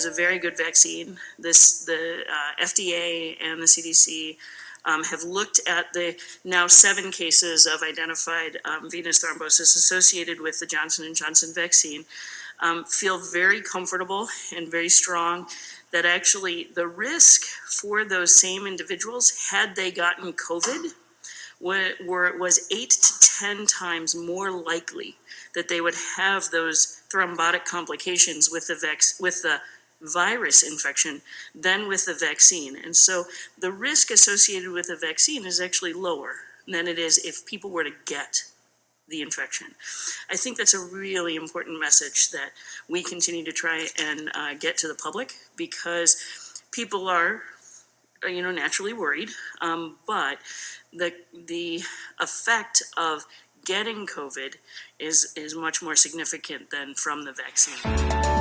is a very good vaccine. This, the uh, FDA and the CDC um, have looked at the now seven cases of identified um, venous thrombosis associated with the Johnson and Johnson vaccine. Um, feel very comfortable and very strong that actually the risk for those same individuals, had they gotten COVID, were, were, was eight to 10 times more likely that they would have those thrombotic complications with the vex, with the virus infection than with the vaccine. And so the risk associated with the vaccine is actually lower than it is if people were to get the infection. I think that's a really important message that we continue to try and uh, get to the public because people are, uh, you know, naturally worried. Um, but the the effect of getting COVID is is much more significant than from the vaccine.